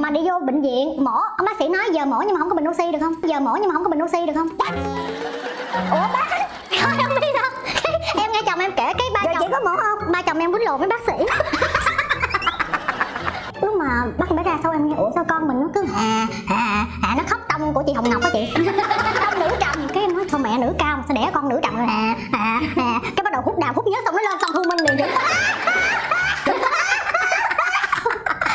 mà đi vô bệnh viện mổ. Ông bác sĩ nói giờ mổ nhưng mà không có bình oxy được không? Giờ mổ nhưng mà không có bình oxy được không? Ủa bác thôi không biết đâu. Em nghe chồng em kể cái ba Rồi chồng chị có mổ không? ba chồng em quýnh lộn với bác sĩ. Lúc mà bắt bé ra sau em nghe ủa sao con mình nó cứ hà hà hà nó khóc tông của chị hồng ngọc á chị? Tông nữ trầm cái em nói sao mẹ nữ cao mà sao đẻ con nữ trầm rồi? Hà hà hà. Cái bắt đầu hút đào hút nhớ xong nó lên xong thu minh liền vậy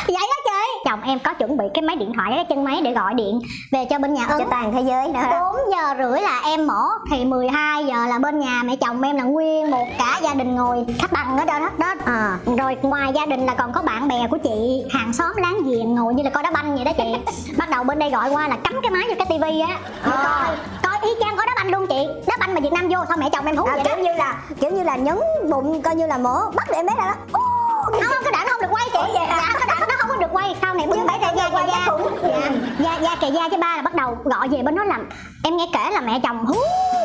vậy đó chị chồng em có chuẩn bị cái máy điện thoại cái chân máy để gọi điện về cho bên nhà Cho ấn toàn thế giới nữa 4 giờ rưỡi là em mổ thì 12 giờ là bên nhà mẹ chồng em là nguyên một cả gia đình ngồi khách bằng ở đó đó, đó. à. rồi ngoài gia đình là còn có bạn bè của chị hàng xóm láng giềng ngồi như là coi đá banh vậy đó chị bắt đầu bên đây gọi qua là cắm cái máy vô cái tivi á À. coi coi y chang có đá banh luôn chị đá banh mà việt nam vô sao mẹ chồng em hú à, vậy đó kiểu như là kiểu như là nhấn bụng coi như là mổ bắt để em bé ra đó Ô, không không cái đoạn nó không được quay chị Ủa vậy hả? dạ cái có được quay sau này bưng ra quay da cái da da da kề da chứ ba là bắt đầu gọi về bên đó làm. Em nghe kể là mẹ chồng hú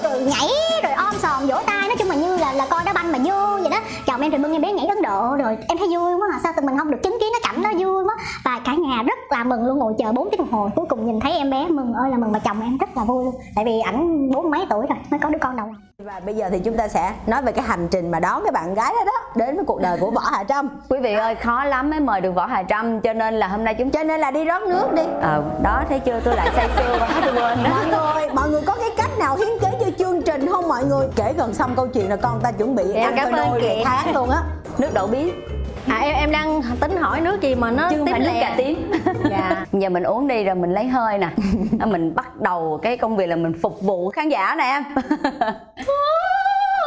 rồi nhảy rồi om sòm vỗ tay. Nói chung là như là là coi đá banh mà đó chồng em thì bưng em bé nhảy ấn độ rồi em thấy vui quá à. Sao tụi mình không được chứng kiến cái cảnh đó vui quá. Và cả nhà rất là mừng luôn ngồi chờ 4 tiếng đồng hồ. Cuối cùng nhìn thấy em bé mừng ơi là mừng mà chồng em rất là vui luôn. Tại vì ảnh bốn mấy tuổi rồi mới có đứa con đầu lòng và bây giờ thì chúng ta sẽ nói về cái hành trình mà đón cái bạn gái đó đó đến với cuộc đời của võ hà trâm. Quý vị ơi khó lắm mới mời được võ hà trâm cho nên là hôm nay chúng cho nên là đi rót nước đi. Ờ đó thấy chưa? Tôi lại say sưa quá tôi quên. Đó mọi người có cái cách nào hiến kế cho chương trình không mọi người? Kể gần xong câu chuyện là con ta chuẩn bị Em ăn cảm cơ ơn chị. tháng luôn á. Nước đậu bí À em em đang tính hỏi nước gì mà nó chứ phải nước cà tím. Dạ. giờ mình uống đi rồi mình lấy hơi nè. Mình bắt đầu cái công việc là mình phục vụ khán giả nè em.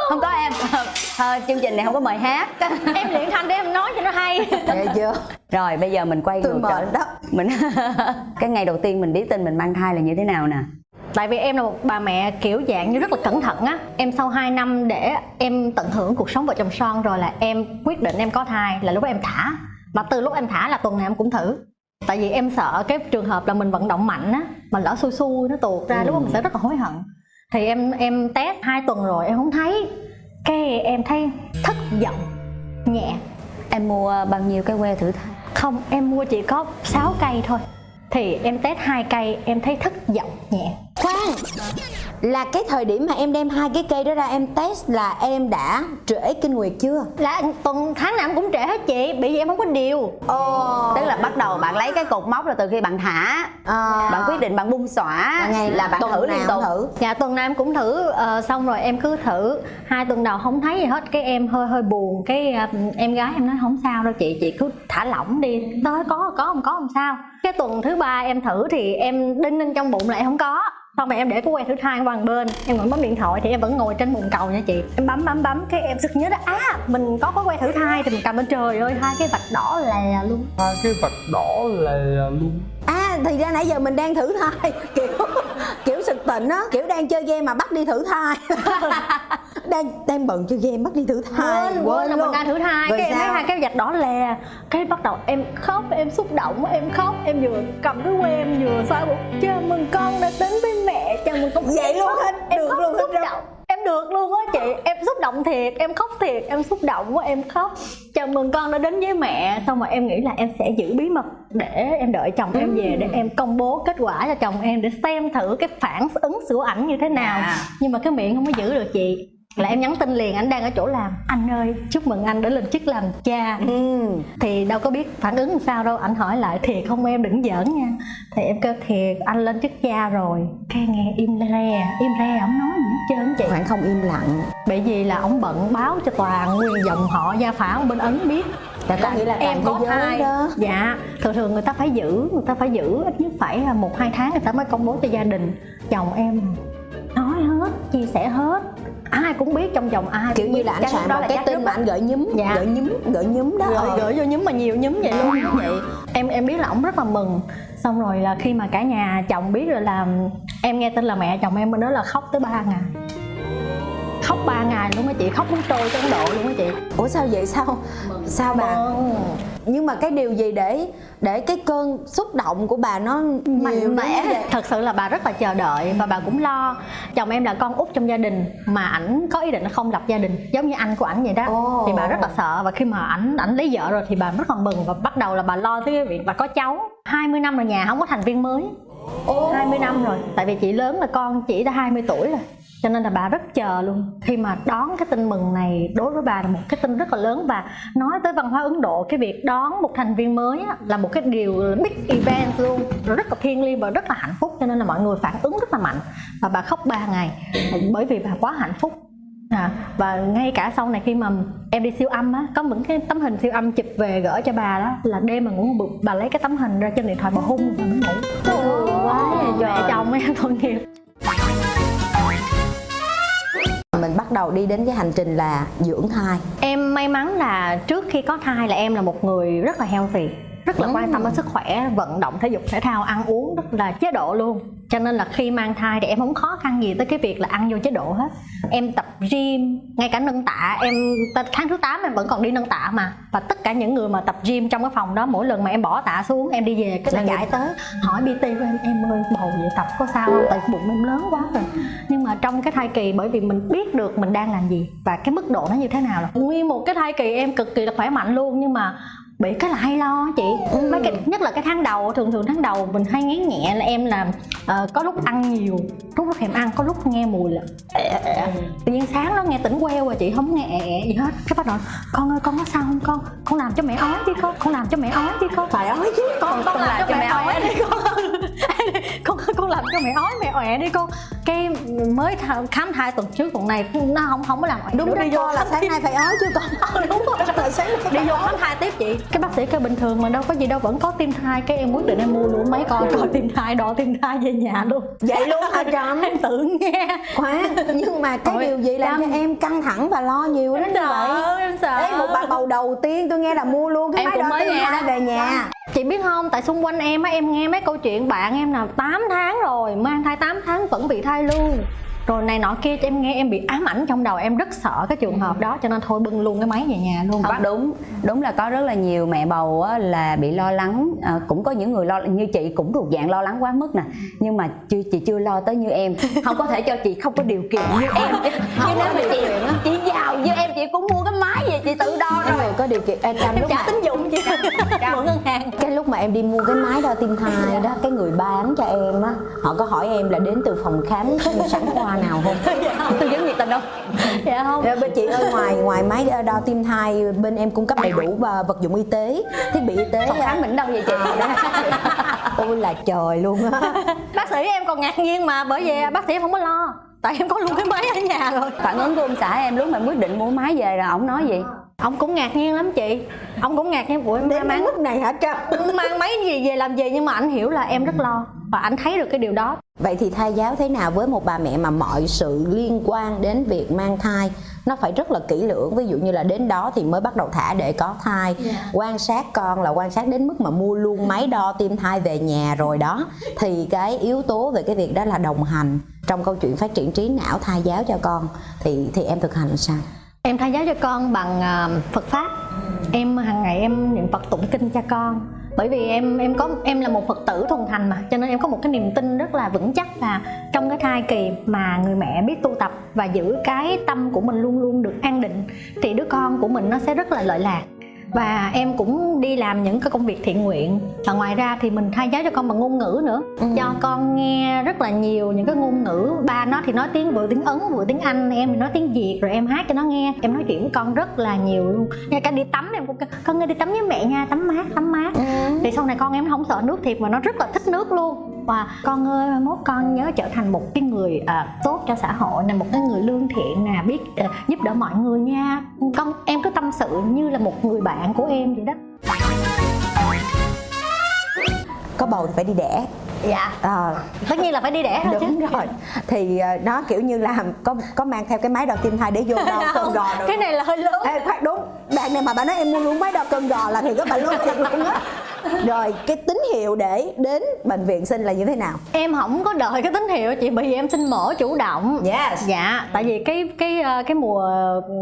Không có em. Thôi chương trình này không có mời hát. Em luyện thanh để em nói cho nó hay. nghe chưa rồi bây giờ mình quay tôi ngược trở đó. Mình cái ngày đầu tiên mình biết tin mình mang thai là như thế nào nè Tại vì em là một bà mẹ kiểu dạng như rất là cẩn thận á. Em sau 2 năm để em tận hưởng cuộc sống vợ chồng son rồi là em quyết định em có thai là lúc đó em thả. mà từ lúc em thả là tuần nào em cũng thử. Tại vì em sợ cái trường hợp là mình vận động mạnh á, mà lỡ xui xui nó tuột ra lúc đó mình sẽ rất là hối hận. Thì em em test 2 tuần rồi em không thấy cái em thấy thất vọng nhẹ em mua bao nhiêu cái que thử thai Không, em mua chỉ có 6 cây thôi Thì em test hai cây em thấy thất vọng nhẹ khoan là cái thời điểm mà em đem hai cái cây đó ra em test là em đã trễ kinh nguyệt chưa? Là tuần tháng nào em cũng trễ hết chị Bởi vì em không có điều. Ồ. Tức là bắt đầu bạn lấy cái cột mốc là từ khi bạn thả à, bạn quyết định bạn bung xõa ngày là bạn tuần thử liên tục. thử? Dạ tuần nào em cũng thử. Ờ, Xong rồi em cứ thử. Hai tuần đầu không thấy gì hết Cái em hơi hơi buồn. Cái ờ, em gái em nói không sao đâu chị Chị cứ thả lỏng đi. Tới có có không có không sao. Cái tuần thứ ba em thử thì em đinh ninh trong bụng là em không có xong rồi em để cái que thử thai qua bên em ngồi bấm điện thoại thì em vẫn ngồi trên bồn cầu nha chị. Em bấm bấm bấm cái em sực nhớ đó à mình có cái que thử thai thì mình cầm lên trời ơi hai cái vạch đỏ lè luôn. Hai cái vạch đỏ lè luôn. À thì ra nãy giờ mình đang thử thai kiểu kiểu sực tỉnh á kiểu đang chơi game mà bắt đi thử thai đang đang bận chơi game bắt đi thử thai. Quên quên là mình đang thử thai. Rồi cái em thấy sao? hai cái vạch đỏ lè. Cái bắt đầu em khóc em xúc động em khóc em vừa cầm cái que em vừa xoa bụng. Chào mừng con đã đến với mẹ. Chào mừng con. Vậy luôn hả? em Được khóc luôn xúc động. Em được luôn á chị. Em xúc động thiệt em khóc thiệt em xúc động quá em khóc. Chào mừng con đã đến với mẹ. Xong rồi em nghĩ là em sẽ giữ bí mật để em đợi chồng em về để em công bố kết quả cho chồng em để xem thử cái phản ứng của ảnh như thế nào. Dạ. nhưng mà cái miệng không có giữ được chị là em nhắn tin liền anh đang ở chỗ làm. Anh ơi chúc mừng anh đã lên chức làm cha. Ừ. Thì đâu có biết phản ứng làm sao đâu anh hỏi lại thiệt không em đừng giỡn nha. Thì em kêu thiệt anh lên chức cha rồi. Cái nghe im re im re không nói gì hết trơn chị. Khoảng không im lặng. Bởi vì là ông bận báo cho toàn nguyên dòng họ gia phả bên ấn biết. Là có nghĩa là em có thai. đó. Dạ thường thường người ta phải giữ người ta phải giữ ít nhất phải một hai tháng người ta mới công bố cho gia đình. Chồng em nói hết chia sẻ hết ai cũng biết trong vòng ai kiểu như là anh soạn đó một là cái tin mà anh gửi nhúm Dạ. gửi nhúm gửi nhúm đó. Gửi, ờ. gửi vô nhúm mà nhiều nhúm vậy luôn. Vậy em em biết là ông rất là mừng. Xong rồi là khi mà cả nhà chồng biết rồi là em nghe tin là mẹ chồng em bên đó là khóc tới 3 ngày khóc 3 ngày luôn á chị khóc muốn trôi ấn độ luôn á chị. Ủa sao vậy? Sao? Sao bà? Nhưng mà cái điều gì để để cái cơn xúc động của bà nó mạnh mẽ thật sự là bà rất là chờ đợi và bà cũng lo. Chồng em là con út trong gia đình mà ảnh có ý định là không lập gia đình giống như anh của ảnh vậy đó. Ồ. thì bà rất là sợ và khi mà ảnh ảnh lấy vợ rồi thì bà rất là mừng và bắt đầu là bà lo tới cái việc bà có cháu. 20 năm rồi nhà không có thành viên mới. 20 năm rồi tại vì chị lớn là con chị đã 20 tuổi rồi cho nên là bà rất chờ luôn. Khi mà đón cái tin mừng này đối với bà là một cái tin rất là lớn. Và nói tới văn hóa Ấn Độ cái việc đón một thành viên mới á, là một cái điều big event luôn. Rất là thiêng liêng và rất là hạnh phúc. Cho nên là mọi người phản ứng rất là mạnh. Và bà khóc 3 ngày. Bởi vì bà quá hạnh phúc. À, và ngay cả sau này khi mà em đi siêu âm á có những cái tấm hình siêu âm chụp về gửi cho bà đó là đêm mà ngủ bà lấy cái tấm hình ra trên điện thoại bà hung và mới ngủ. Quá mẹ chồng em tội nghiệp mình bắt đầu đi đến cái hành trình là dưỡng thai. Em may mắn là trước khi có thai là em là một người rất là healthy rất là quan tâm đến sức khỏe vận động thể dục thể thao ăn uống rất là chế độ luôn. Cho nên là khi mang thai thì em không khó khăn gì tới cái việc là ăn vô chế độ hết. Em tập gym ngay cả nâng tạ em tháng thứ 8 em vẫn còn đi nâng tạ mà. Và tất cả những người mà tập gym trong cái phòng đó mỗi lần mà em bỏ tạ xuống em đi về cái là chạy tới hỏi bt của em em ơi bầu vậy tập có sao không? Tại bụng em lớn quá rồi trong cái thai kỳ bởi vì mình biết được mình đang làm gì và cái mức độ nó như thế nào là nguyên một cái thai kỳ em cực kỳ là khỏe mạnh luôn nhưng mà bị cái là hay lo chị. Ừ. mấy cái nhất là cái tháng đầu thường thường tháng đầu mình hay ngán nhẹ là em là ờ, có lúc ăn nhiều lúc lúc thèm ăn có lúc nghe mùi là ẹ, ẹ, ẹ. tự nhiên sáng nó nghe tỉnh queo rồi chị không nghe ẹ, ẹ gì hết. Cái bắt đầu con ơi con có sao không con? Con làm cho mẹ ói đi con con làm cho mẹ ói đi con. Phải ói chứ con con làm cho mẹ ói đi con. con. Con làm cho mẹ ói mẹ ọe đi con cái mới th- khám thai tuần trước tuần này nó không không có làm đúng nữa, đi vô là sáng nay phải ói chứ con đúng rồi là sáng nay đi vô khám thai tiếp chị. Cái bác sĩ kêu bình thường mà đâu có gì đâu vẫn có tim thai cái em quyết định em mua luôn mấy con coi tim thai đo tim thai về nhà luôn. Vậy luôn hả trâm em tự nghe. Khoan nhưng mà cái Ôi, điều gì làm cho em căng thẳng và lo nhiều đến vậy? em sợ. Đấy, một bà bầu đầu tiên tôi nghe là mua luôn cái Em máy cũng đo mới tim nghe thai đó. về nhà chị biết không, tại xung quanh em á, em nghe mấy câu chuyện bạn em nào 8 tháng rồi, mang thai 8 tháng vẫn bị thai lưu rồi này nọ kia cho em nghe em bị ám ảnh trong đầu em rất sợ cái trường hợp đó cho nên thôi bưng luôn cái máy về nhà luôn không đúng. Đúng là có rất là nhiều mẹ bầu á, là bị lo lắng. À, cũng có những người lo như chị cũng thuộc dạng lo lắng quá mức nè. Nhưng mà chưa chị chưa lo tới như em. Không có thể cho chị không có điều kiện như em. Chứ nếu mà chị chị giàu như em chị cũng mua cái máy về chị tự đo rồi. có điều kiện. Em Trâm lúc trả mà tín dụng chị. Mượn ngân hàng. cái lúc mà em đi mua cái máy đo tim thai đó cái người bán cho em á họ có hỏi em là đến từ phòng khám sản khoa nào không? Tư vấn nhiệt tình không dạ không. Dạ, bên chị ơi ngoài ngoài máy đo tim thai bên em cung cấp đầy đủ và vật dụng y tế thiết bị y tế phòng khám mình đâu vậy chị? Ôi là trời luôn á. Bác sĩ em còn ngạc nhiên mà bởi vì bác sĩ em không có lo. Tại em có luôn cái máy ở nhà rồi. Phản ứng của ông xã em lúc mà quyết định mua máy về là ổng nói gì ông cũng ngạc nhiên lắm chị. Ông cũng ngạc nhiên. Của em đến cái mang mức này hả Trâm? mang máy gì về làm gì nhưng mà anh hiểu là em rất lo và anh thấy được cái điều đó. Vậy thì thai giáo thế nào với một bà mẹ mà mọi sự liên quan đến việc mang thai nó phải rất là kỹ lưỡng? Ví dụ như là đến đó thì mới bắt đầu thả để có thai quan sát con là quan sát đến mức mà mua luôn máy đo tim thai về nhà rồi đó. Thì cái yếu tố về cái việc đó là đồng hành trong câu chuyện phát triển trí não thai giáo cho con. Thì thì em thực hành sao em thay giáo cho con bằng à, Phật pháp. Em hàng ngày em niệm Phật tụng kinh cho con. Bởi vì em em có, em là một Phật tử thuần thành mà, cho nên em có một cái niềm tin rất là vững chắc là trong cái thai kỳ mà người mẹ biết tu tập và giữ cái tâm của mình luôn luôn được an định, thì đứa con của mình nó sẽ rất là lợi lạc và em cũng đi làm những cái công việc thiện nguyện. Và ngoài ra thì mình thay giáo cho con bằng ngôn ngữ nữa. Cho con nghe rất là nhiều những cái ngôn ngữ. Ba nó thì nói tiếng vừa tiếng ấn vừa tiếng anh. Em thì nói tiếng việt rồi em hát cho nó nghe. Em nói chuyện với con rất là nhiều luôn. Ngay cả đi tắm em cũng con ơi đi tắm với mẹ nha tắm mát tắm mát. Thì sau này con em nó không sợ nước thiệt mà nó rất là thích nước luôn và con ơi mai mốt con nhớ trở thành một cái người à, tốt cho xã hội nè một cái người lương thiện nè biết à, giúp đỡ mọi người nha. Con em cứ tâm sự như là một người bạn của em vậy đó. Có bầu thì phải đi đẻ. Dạ. Ờ, tất nhiên là phải đi đẻ thôi chứ. Đúng rồi. Thì ờ, nó kiểu như là có có mang theo cái máy đo tim thai để vô đo cân gò được. cái này là hơi lớn. Ê, khoan đúng. Bạn này mà bà nói em mua luôn máy đo cân gò là thì có bà luôn thiệt luôn á rồi cái tín hiệu để đến bệnh viện sinh là như thế nào? Em không có đợi cái tín hiệu chị bởi vì em sinh mổ chủ động. Yes. Dạ tại vì cái cái ờ, cái mùa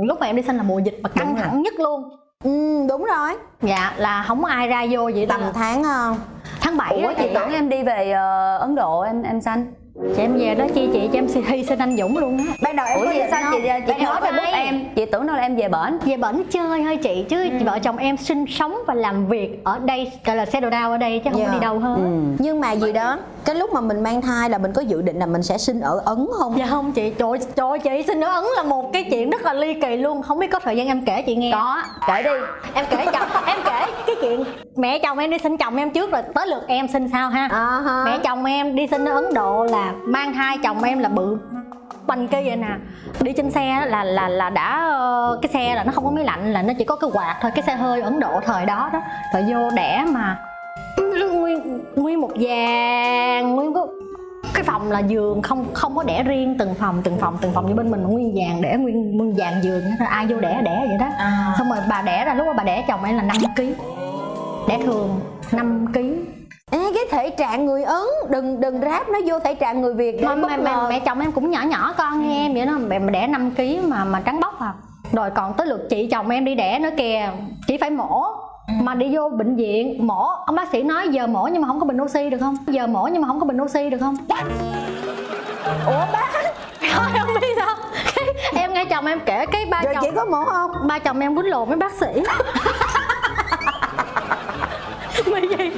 lúc mà em đi sinh là mùa dịch mà căng thẳng nhất luôn. Ừ, đúng rồi. Dạ là không có ai ra vô vậy tầm tháng ờ, tháng 7 ủa á chị chị tưởng em đi về ờ, ấn độ em em sanh chị em về đó chi chị? Cho em hy sinh anh Dũng luôn á. Ban đầu em ủa có sao? không? chị chị nói hỏi facebook em. chị tưởng đâu là em về bển. Về bển chơi thôi chị chứ vợ chồng em sinh sống và làm việc ở đây gọi là settle down ở đây chứ không Dạ. có đi đâu hết. Ừ. nhưng mà gì đó cái lúc mà mình mang thai là mình có dự định là mình sẽ sinh ở ấn không? Dạ không chị trời trời chị sinh ở ấn là một cái chuyện rất là ly kỳ luôn. Không biết có thời gian em kể chị nghe. Có kể đi. Em kể chồng em kể cái chuyện mẹ chồng em đi sinh chồng em trước rồi tới lượt em sinh sao ha? À, ha. mẹ chồng em đi sinh ở ấn độ là mang thai chồng em là bự. Bành kia vậy nè. Đi trên xe là là là đã ờ, cái xe là nó không có máy lạnh là nó chỉ có cái quạt thôi cái xe hơi ấn độ thời đó đó. Rồi vô đẻ mà. Nguyên nguyên một vàng nguyên có cái phòng là giường không không có đẻ riêng từng phòng từng phòng từng phòng như bên mình nguyên vàng đẻ nguyên nguyên vàng giường hết ai vô đẻ đẻ vậy đó. À. xong rồi bà đẻ ra lúc mà bà đẻ chồng em là 5 kg đẻ thường 5 kg Ê, cái thể trạng người ấn đừng đừng ráp nó vô thể trạng người việt. Mà, để bất mẹ, chồng em cũng nhỏ nhỏ con như em vậy đó. Mẹ, đẻ 5 kg mà mà trắng bóc à. Rồi còn tới lượt chị chồng em đi đẻ nữa kìa. Chỉ phải mổ. Mà đi vô bệnh viện mổ. Ông bác sĩ nói giờ mổ nhưng mà không có bình oxy được không? Giờ mổ nhưng mà không có bình oxy được không? Ủa bác thôi không biết cái, em nghe chồng em kể cái ba rồi chồng chị có mổ không? ba chồng em quýnh lộn với bác sĩ. Bởi vì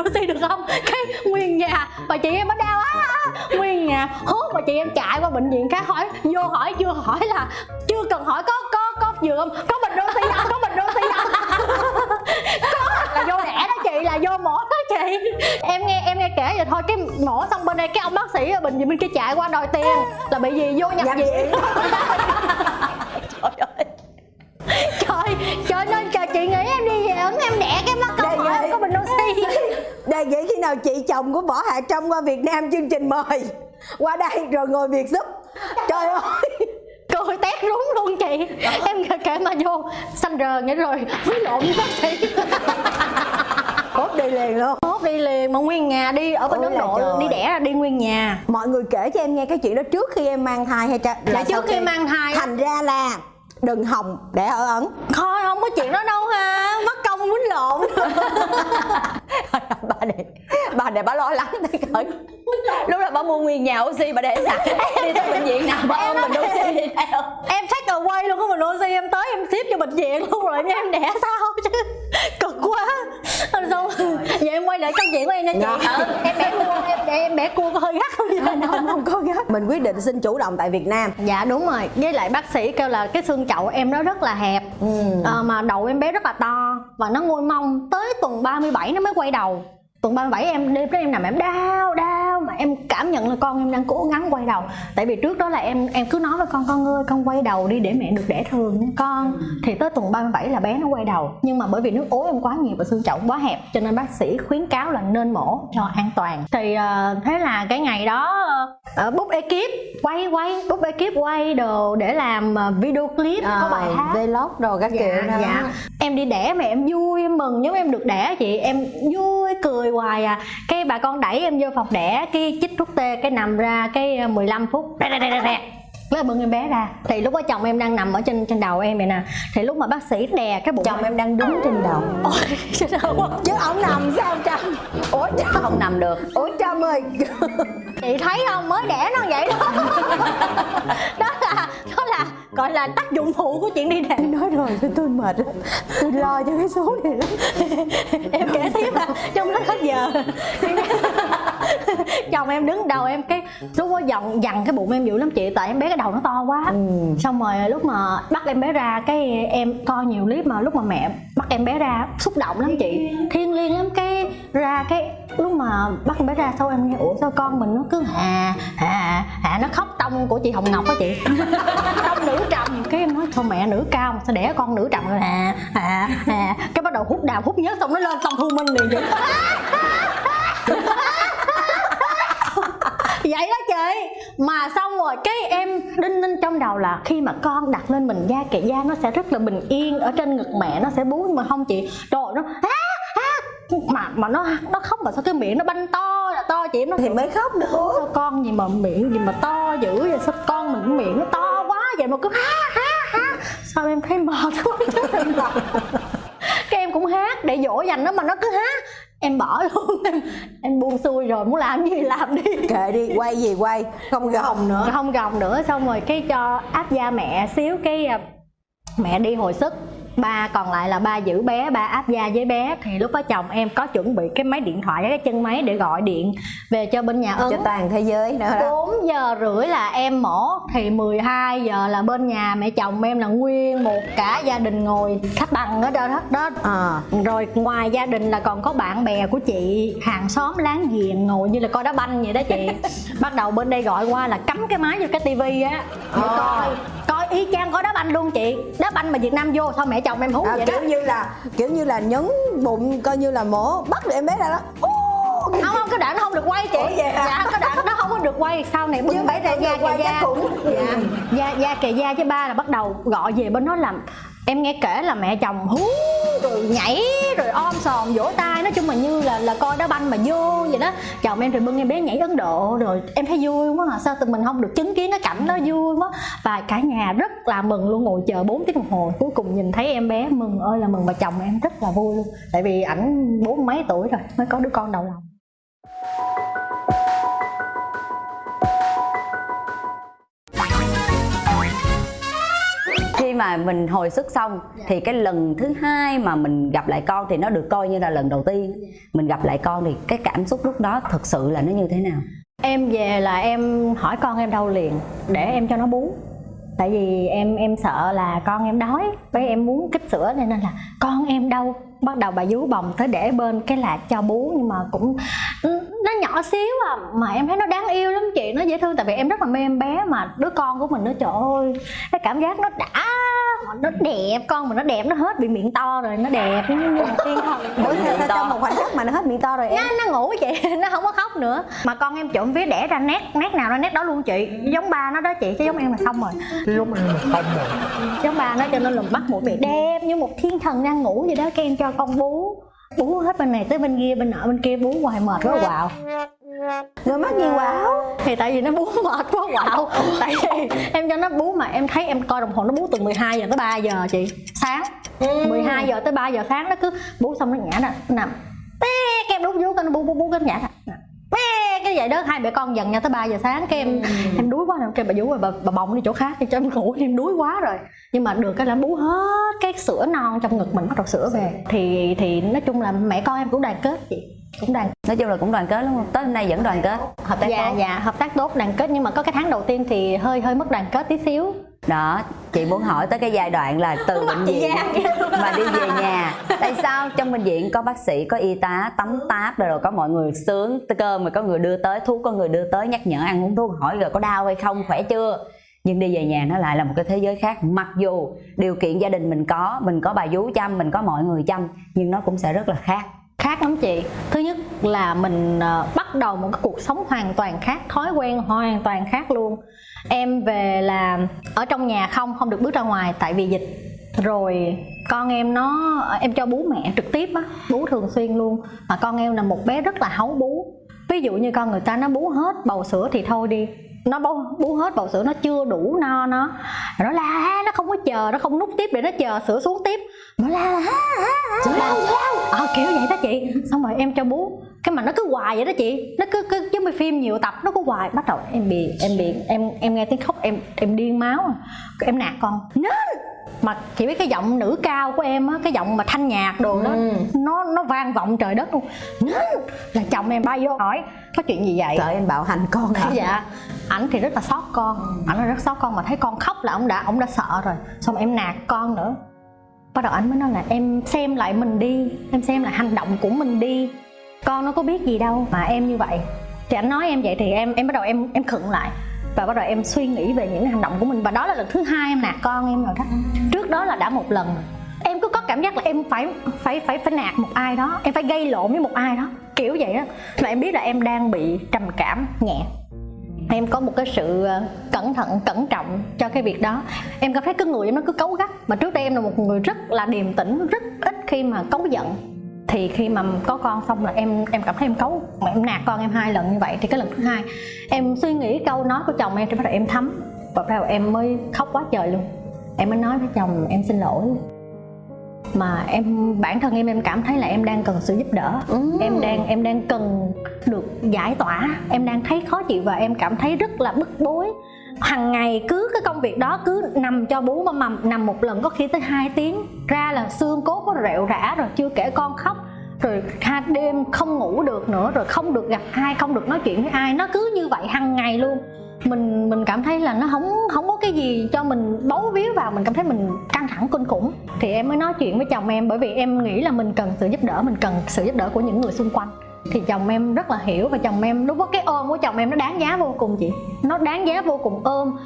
oxy được không? Cái nguyên nhà. Bà chị em nó đau á. Nguyên nhà. Hốt bà chị em chạy qua bệnh viện khác hỏi vô hỏi chưa hỏi là chưa cần hỏi có có có giường không? Có bình oxy không có bình oxy không có. Là vô đẻ đó chị là vô mổ đó chị. Em nghe em nghe kể vậy thôi cái mổ xong bên đây cái ông bác sĩ ở bệnh viện bên kia chạy qua đòi tiền. Là bị gì? Vô Nhập viện Đây vậy khi nào chị chồng của Võ Hạ Trâm qua Việt Nam chương trình mời? Qua đây rồi ngồi việc giúp. Trời ơi. Cười tét rúng luôn chị. Em kể, kể mà vô. Xanh rờ vậy rồi. Quýnh lộn với bác sĩ. Hốt đi liền luôn. Hốt đi liền mà nguyên nhà đi ở bên Ôi ấn là độ trời. đi đẻ ra đi nguyên nhà. Mọi người kể cho em nghe cái chuyện đó trước khi em mang thai hay cha Dạ, trước khi mang thai. Thành ra là đừng hòng để ở ẩn. Thôi không có chuyện đó đâu ha. Mất công quýnh lộn bà này bà này bà lo lắng tới cỡ lúc đó bà mua nguyên nhà oxy bà để sẵn. Đi tới bệnh viện nào bà ôm bình oxy đi theo. Em take away luôn có bình oxy em tới em ship cho bệnh viện luôn rồi em em đẻ sao? Chứ cực quá. Rồi xong vậy em quay lại câu chuyện của em nha chị. Dạ. em bẻ cua em để em bẻ cua có hơi gắt không vậy? Không không có gấp mình quyết định xin chủ động tại Việt Nam. Dạ đúng rồi. Với lại bác sĩ kêu là cái xương chậu em nó rất là hẹp. Ờ, mà đầu em bé rất là to và nó ngôi mông. Tới tuần 37 nó mới quay đầu tuần 37 em đêm đó em nằm em đau đau mà em cảm nhận là con em đang cố gắng quay đầu. Tại vì trước đó là em em cứ nói với con con ơi con quay đầu đi để mẹ được đẻ thường nha con. Thì tới tuần 37 là bé nó quay đầu. Nhưng mà bởi vì nước ối em quá nhiều và xương chậu quá hẹp cho nên bác sĩ khuyến cáo là nên mổ cho an toàn. Thì ờ, thế là cái ngày đó ờ, book ekip quay quay book ekip quay đồ để làm ờ, video clip có bài hát. vlog đồ các kiểu đó. dạ. Em đi đẻ mà em vui em mừng. Giống em được đẻ chị em vui cười hoài à. Cái bà con đẩy em vô phòng đẻ cái chích thuốc tê cái nằm ra cái ờ, 15 phút rẹ, rẹ, rẹ, rẹ, rẹ. Cái bưng em bé ra. Thì lúc đó chồng em đang nằm ở trên trên đầu em vậy nè. Thì lúc mà bác sĩ đè cái bụng chồng em đang đứng trên đầu. Ôi, chứ ông nằm sao Trâm? Ủa Trâm? Không nằm được. Ủa Trâm ơi. Chị thấy không? Mới đẻ nó vậy đó. Đó là gọi là tác dụng phụ của chuyện đi đẻ nói rồi tôi, tôi mệt lắm. Tôi lo cho cái số này lắm. Em kể tiếp là trong lúc hết giờ. Chồng em đứng đầu em cái lúc đó dằn dằn cái bụng em dữ lắm chị tại em bé cái đầu nó to quá. Xong rồi lúc mà bắt em bé ra cái em coi nhiều clip mà lúc mà mẹ bắt em bé ra, xúc động lắm chị. Thiên liêng lắm, cái ra cái lúc mà bắt em bé ra sau em nghe, ủa sao con mình nó cứ hà hà hà, nó khóc tông của chị hồng ngọc á chị? Tông nữ trầm. Cái em nói, thôi mẹ, nữ cao mà sao đẻ con nữ trầm rồi? Hà hà hà. Cái bắt đầu hút đào, hút nhớ xong nó lên xong thu minh liền vậy vậy đó chị. Mà xong rồi cái em đinh ninh trong đầu là khi mà con đặt lên mình da kệ da nó sẽ rất là bình yên ở trên ngực mẹ nó sẽ bú nhưng mà không chị? Trời nó á á mà mà nó nó khóc mà sao cái miệng nó banh to là to chị? Nó thì mới khóc được. Sao con gì mà miệng gì mà to dữ vậy? Sao con mình miệng nó to quá vậy mà cứ há há há. Sao em thấy mệt quá? Chứ cái em cũng hát để dỗ dành nó mà nó cứ hát em bỏ luôn em em buông xuôi rồi muốn làm gì làm đi. Kệ đi quay gì quay không gồng. Nữa. Không gồng nữa xong rồi cái cho áp da mẹ xíu cái à, mẹ đi hồi sức ba còn lại là ba giữ bé ba áp da với bé. Thì lúc đó chồng em có chuẩn bị cái máy điện thoại cái chân máy để gọi điện về cho bên nhà ấn cho toàn thế giới nữa đó. 4 giờ rưỡi là em mổ thì 12 giờ là bên nhà mẹ chồng em là nguyên một cả gia đình ngồi khách bằng ở đó đó, đó. à rồi ngoài gia đình là còn có bạn bè của chị hàng xóm láng giềng ngồi như là coi đá banh vậy đó chị. Bắt đầu bên đây gọi qua là cắm cái máy vô cái tivi á. Để Ờ. coi coi y chang coi đá banh luôn chị. Đá banh mà việt nam vô sao mẹ chồng em hú à, vậy đó? kiểu như là kiểu như là nhấn bụng coi như là mổ bắt được em bé ra đó. Ô, không không cái đoạn nó không được quay chị. Ủa vậy dạ cái đoạn nó không có được quay. Sau này bưng phải ra da kề da. dạ da da kề da với ba là bắt đầu gọi về bên đó làm em nghe kể là mẹ chồng hú, rồi nhảy, rồi om sòm vỗ tay, nói chung là như là là coi đá banh mà vô vậy đó. Chồng em thì bưng em bé nhảy ấn độ, rồi em thấy vui quá mà sao tụi mình không được chứng kiến cái cảnh đó vui quá. Và cả nhà rất là mừng luôn, ngồi chờ 4 tiếng đồng hồ, cuối cùng nhìn thấy em bé mừng ơi là mừng và chồng em rất là vui luôn. Tại vì ảnh bốn mấy tuổi rồi, mới có đứa con đầu lòng. Mà mình hồi sức xong thì cái lần thứ hai mà mình gặp lại con thì nó được coi như là lần đầu tiên. Mình gặp lại con thì cái cảm xúc lúc đó thật sự là nó như thế nào? Em về là em hỏi con em đâu liền để em cho nó bú. Tại vì em em sợ là con em đói với em muốn kích sữa nên là con em đâu bắt đầu bà vú bồng tới để bên cái là cho bú nhưng mà cũng nó nhỏ xíu à mà em thấy nó đáng yêu lắm chị nó dễ thương tại vì em rất là mê em bé mà đứa con của mình nó trời ơi. Cái cảm giác nó đã nó đẹp con mình nó đẹp nó hết bị miệng to rồi nó đẹp như như một thiên thần Ủa, sao, trong một khoảnh khắc mà nó hết miệng to rồi em? Nó, nó ngủ chị nó không có khóc nữa. Mà con em trộm vía đẻ ra nét nét nào nó nét đó luôn chị giống ba nó đó chị chứ giống em là xong rồi. Giống em là không rồi. Giống ba nó cho nên là bắt mũi bị đẹp như một thiên thần đang ngủ vậy đó cái em cho con bú bú hết bên này tới bên kia bên nọ bên kia bú hoài mệt quá quạo. Rồi mắc gì quạo? Thì tại vì nó bú mệt quá quạo. Tại vì em cho nó bú mà em thấy em coi đồng hồ nó bú từ 12 giờ tới 3 giờ chị sáng. 12 giờ tới 3 giờ sáng nó cứ bú xong nó nhả nè nó nằm té cái em đút vú nó bú bú bú cái nhả nè té cái vậy đó hai mẹ con dần nhau tới 3 giờ sáng cái em em đuối quá em kêu bà vú rồi bà, bà bồng đi chỗ khác thì cho em ngủ em đuối quá rồi. Nhưng mà được cái là bú hết cái sữa non trong ngực mình bắt đầu sữa về. Thì thì nói chung là mẹ con em cũng đoàn kết chị cũng đoàn nói chung là cũng đoàn kết đúng không tới hôm nay vẫn đoàn kết. Hợp tác dạ tốt. dạ hợp tác tốt đoàn kết. Nhưng mà có cái tháng đầu tiên thì hơi hơi mất đoàn kết tí xíu. Đó chị muốn hỏi tới cái giai đoạn là từ bệnh viện mà đi về nhà. Tại sao trong bệnh viện có bác sĩ có y tá tắm táp rồi, rồi có mọi người sướng cơm mà có người đưa tới thuốc có người đưa tới nhắc nhở ăn uống thuốc hỏi rồi có đau hay không khỏe chưa? Nhưng đi về nhà nó lại là một cái thế giới khác. Mặc dù điều kiện gia đình mình có mình có bà vú chăm mình có mọi người chăm nhưng nó cũng sẽ rất là khác khác lắm chị. Thứ nhất là mình ờ, bắt đầu một cái cuộc sống hoàn toàn khác thói quen hoàn toàn khác luôn. Em về là ở trong nhà không không được bước ra ngoài tại vì dịch. Rồi con em nó em cho bú mẹ trực tiếp á bú thường xuyên luôn. Mà con em là một bé rất là háu bú. Ví dụ như con người ta nó bú hết bầu sữa thì thôi đi. Nó bú, bú hết bầu sữa nó chưa đủ no nó nó la nó không có chờ nó không nút tiếp để nó chờ sữa xuống tiếp. Nó la la ờ kiểu vậy đó chị xong rồi em cho bú. Cái mà nó cứ hoài vậy đó chị. Nó cứ cứ giống như phim nhiều tập nó cứ hoài. Bắt đầu em bị em bị em em nghe tiếng khóc em em điên máu à. Em nạt con. Nên! Mà chị biết cái giọng nữ cao của em á cái giọng mà thanh nhạc đồ đó nó nó vang vọng trời đất luôn. Nên! Là chồng em bay vô hỏi có chuyện gì vậy? Sợ em bạo hành con hả? Dạ. Ảnh thì rất là xót con. Ảnh là rất xót con mà thấy con khóc là ông đã ông đã sợ rồi. Xong em nạt con nữa bắt đầu anh mới nói là em xem lại mình đi, em xem lại hành động của mình đi. Con nó có biết gì đâu mà em như vậy. Thì anh nói em vậy thì em em bắt đầu em em khựng lại và bắt đầu em suy nghĩ về những hành động của mình. Và đó là lần thứ hai em nạt con em rồi đó. Trước đó là đã một lần. Em cứ có cảm giác là em phải phải phải phải nạt một ai đó, em phải gây lộn với một ai đó. Kiểu vậy đó. Mà em biết là em đang bị trầm cảm nhẹ em có một cái sự ờ, cẩn thận, cẩn trọng cho cái việc đó. Em cảm thấy cái người em nó cứ cấu gắt. Mà trước đây em là một người rất là điềm tĩnh, rất ít khi mà cấu giận. Thì khi mà có con xong là em em cảm thấy em cấu mà em nạt con em hai lần như vậy. Thì cái lần thứ hai, em suy nghĩ câu nói của chồng em, thì bắt đầu em thấm. Và bắt đầu em mới khóc quá trời luôn. Em mới nói với chồng, em xin lỗi mà em bản thân em em cảm thấy là em đang cần sự giúp đỡ. Em đang em đang cần được giải tỏa. Em đang thấy khó chịu và em cảm thấy rất là bức bối. Hàng ngày cứ cái công việc đó cứ nằm cho bú mầm mầm nằm một lần có khi tới 2 tiếng. Ra là xương cốt nó rệu rã rồi chưa kể con khóc. Rồi hai đêm không ngủ được nữa rồi không được gặp ai không được nói chuyện với ai. Nó cứ như vậy hàng ngày luôn mình mình cảm thấy là nó không không có cái gì cho mình bấu víu vào mình cảm thấy mình căng thẳng kinh khủng. Thì em mới nói chuyện với chồng em bởi vì em nghĩ là mình cần sự giúp đỡ mình cần sự giúp đỡ của những người xung quanh. Thì chồng em rất là hiểu và chồng em lúc đó cái ôm của chồng em nó đáng giá vô cùng chị. Nó đáng giá vô cùng ôm.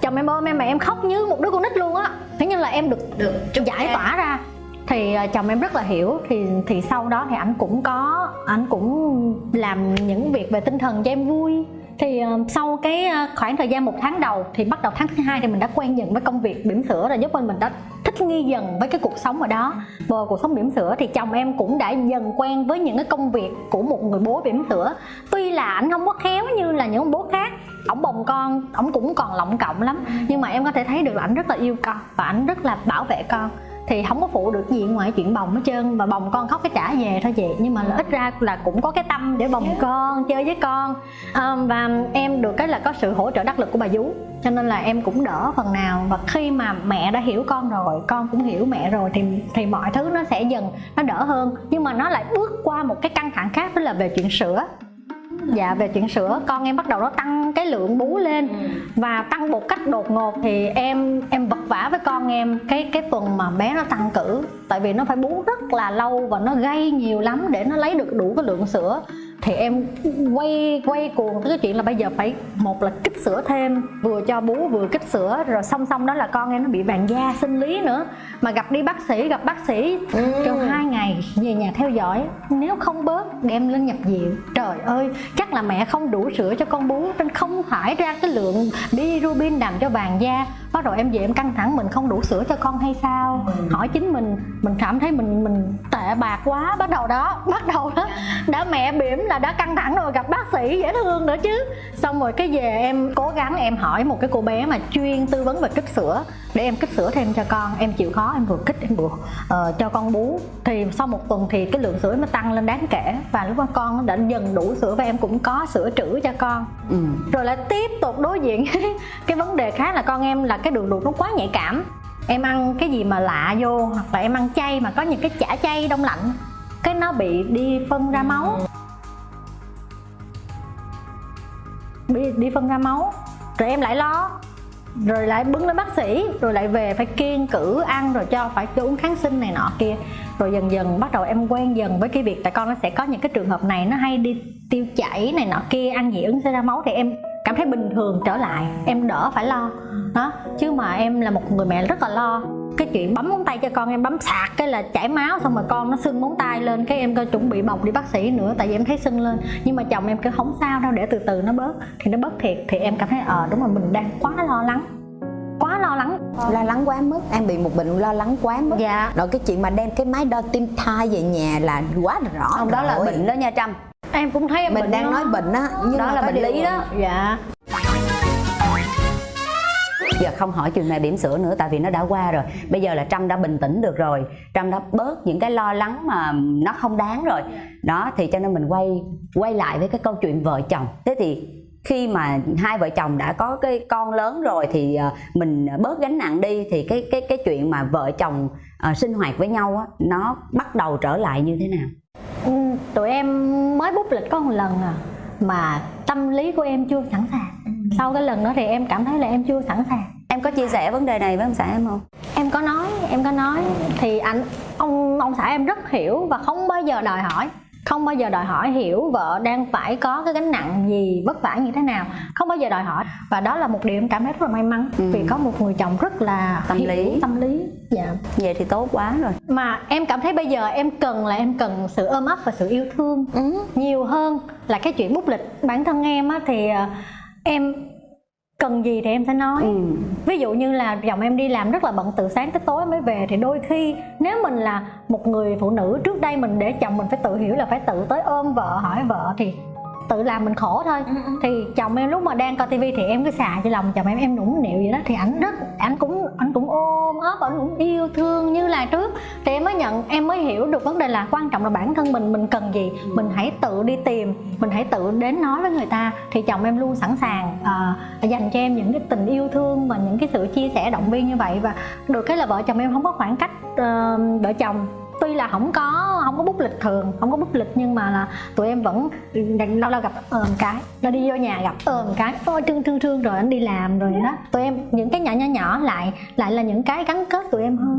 Chồng em ôm em mà em khóc như một đứa con nít luôn á. Thế nhưng là em được được giải tỏa ra. Thì à, chồng em rất là hiểu. Thì thì sau đó thì anh cũng có anh cũng làm những việc về tinh thần cho em vui thì ờ, sau cái ờ, khoảng thời gian một tháng đầu thì bắt đầu tháng thứ hai thì mình đã quen dần với công việc bỉm sữa rồi, giúp mình mình đã thích nghi dần với cái cuộc sống ở đó. Và cuộc sống bỉm sữa thì chồng em cũng đã dần quen với những cái công việc của một người bố bỉm sữa. Tuy là anh không có khéo như là những ông bố khác, ổng bồng con, ổng cũng còn lọng cộng lắm, nhưng mà em có thể thấy được là ảnh rất là yêu con và ảnh rất là bảo vệ con thì không có phụ được gì ngoài chuyện bồng hết trơn. Và bồng con khóc cái trả về thôi chị. Nhưng mà là ít ra là cũng có cái tâm để bồng con chơi với con. À, và em được cái là có sự hỗ trợ đắc lực của bà vú. Cho nên là em cũng đỡ phần nào. Và khi mà mẹ đã hiểu con rồi con cũng hiểu mẹ rồi thì thì mọi thứ nó sẽ dần nó đỡ hơn. Nhưng mà nó lại bước qua một cái căng thẳng khác đó là về chuyện sữa dạ về chuyện sữa con em bắt đầu nó tăng cái lượng bú lên và tăng một cách đột ngột thì em em vật vã với con em cái cái tuần mà bé nó tăng cử tại vì nó phải bú rất là lâu và nó gây nhiều lắm để nó lấy được đủ cái lượng sữa. Thì em quay quay cuồng tới cái chuyện là bây giờ phải một là kích sữa thêm vừa cho bú vừa kích sữa rồi song song đó là con em nó bị vàng da sinh lý nữa. Mà gặp đi bác sĩ gặp bác sĩ trong hai ngày về nhà theo dõi nếu không bớt đem lên nhập viện. Trời ơi chắc là mẹ không đủ sữa cho con bú nên không thải ra cái lượng bilirubin làm cho vàng da. Bắt đầu em về em căng thẳng mình không đủ sữa cho con hay sao? Hỏi chính mình mình cảm thấy mình mình tệ bạc quá. Bắt đầu đó bắt đầu đó đã mẹ bỉm là đã căng thẳng rồi gặp bác sĩ dễ thương nữa chứ. Xong rồi cái về em cố gắng em hỏi một cái cô bé mà chuyên tư vấn về kích sữa để em kích sữa thêm cho con. Em chịu khó em vừa kích em vừa uh, cho con bú. Thì sau một tuần thì cái lượng sữa nó tăng lên đáng kể. Và lúc đó con đã dần đủ sữa và em cũng có sữa trữ cho con. Ừ. rồi lại tiếp tục đối diện cái vấn đề khác là con em là cái đường ruột nó quá nhạy cảm. Em ăn cái gì mà lạ vô hoặc là em ăn chay mà có những cái chả chay đông lạnh cái nó bị đi phân ra máu. Đi, đi phân ra máu. Rồi em lại lo rồi lại bưng lên bác sĩ rồi lại về phải kiêng cử ăn rồi cho phải uống kháng sinh này nọ kia rồi dần dần, bắt đầu em quen dần với cái việc tại con nó sẽ có những cái trường hợp này, nó hay đi tiêu chảy này nọ kia, ăn dị ứng sẽ ra máu thì em cảm thấy bình thường trở lại, em đỡ phải lo. Đó, chứ mà em là một người mẹ rất là lo. Cái chuyện bấm móng tay cho con, em bấm sạc cái là chảy máu, xong rồi con nó sưng móng tay lên, cái em coi chuẩn bị bọc đi bác sĩ nữa, tại vì em thấy sưng lên. Nhưng mà chồng em cứ không sao đâu, để từ từ nó bớt. Thì nó bớt thiệt, thì em cảm thấy ờ đúng là mình đang quá lo lắng quá lo lắng. Lo lắng quá mức em bị một bệnh lo lắng quá mức. Dạ. Rồi cái chuyện mà đem cái máy đo tim thai về nhà là quá rõ không đó là bệnh đó nha trâm. Em cũng thấy em mình bệnh đang đó. nói bệnh á nhưng Đó mà là bệnh lý đó. dạ. Giờ không hỏi chuyện này bỉm sữa nữa tại vì nó đã qua rồi. Bây giờ là trâm đã bình tĩnh được rồi. Trâm đã bớt những cái lo lắng mà nó không đáng rồi. Đó thì cho nên mình quay quay lại với cái câu chuyện vợ chồng. Thế thì khi mà hai vợ chồng đã có cái con lớn rồi thì ờ, mình bớt gánh nặng đi thì cái cái cái chuyện mà vợ chồng ờ, sinh hoạt với nhau á nó bắt đầu trở lại như thế nào? Ừ, tụi em mới bút lịch có một lần à mà tâm lý của em chưa sẵn sàng. Sau cái lần đó thì em cảm thấy là em chưa sẵn sàng. Em có chia sẻ vấn đề này với ông xã em không? Em có nói em có nói thì anh ông ông xã em rất hiểu và không bao giờ đòi hỏi không bao giờ đòi hỏi hiểu vợ đang phải có cái gánh nặng gì vất vả như thế nào. Không bao giờ đòi hỏi. Và đó là một điều em cảm thấy rất là may mắn Ừ. vì có một người chồng rất là Tâm hiểu lý. tâm lý. Dạ. Vậy thì tốt quá rồi. Mà em cảm thấy bây giờ em cần là em cần sự ôm ấp và sự yêu thương nhiều hơn là cái chuyện bút lịch. Bản thân em á thì ờ, em cần gì thì em sẽ nói ừ. ví dụ như là chồng em đi làm rất là bận từ sáng tới tối mới về thì đôi khi nếu mình là một người phụ nữ trước đây mình để chồng mình phải tự hiểu là phải tự tới ôm vợ hỏi vợ thì tự làm mình khổ thôi. Thì chồng em lúc mà đang coi tivi thì em cứ xà cho lòng chồng em em nũng nịu vậy đó. Thì ảnh rất ảnh cũng ảnh cũng ôm ấp vẫn cũng yêu thương như là trước. Thì em mới nhận em mới hiểu được vấn đề là quan trọng là bản thân mình mình cần gì. Mình hãy tự đi tìm mình hãy tự đến nói với người ta. Thì chồng em luôn sẵn sàng à, dành cho em những cái tình yêu thương và những cái sự chia sẻ động viên như vậy. Và được cái là vợ chồng em không có khoảng cách ờ, vợ chồng tuy là không có không có bút lịch thường, không có bút lịch nhưng mà là tụi em vẫn lâu lâu gặp ờm cái, nó đi vô nhà gặp ờm cái. Ôi, thương thương thương, rồi anh đi làm, rồi đó. Tụi em, những cái nhỏ nhỏ nhỏ lại lại là những cái gắn kết tụi em hơn.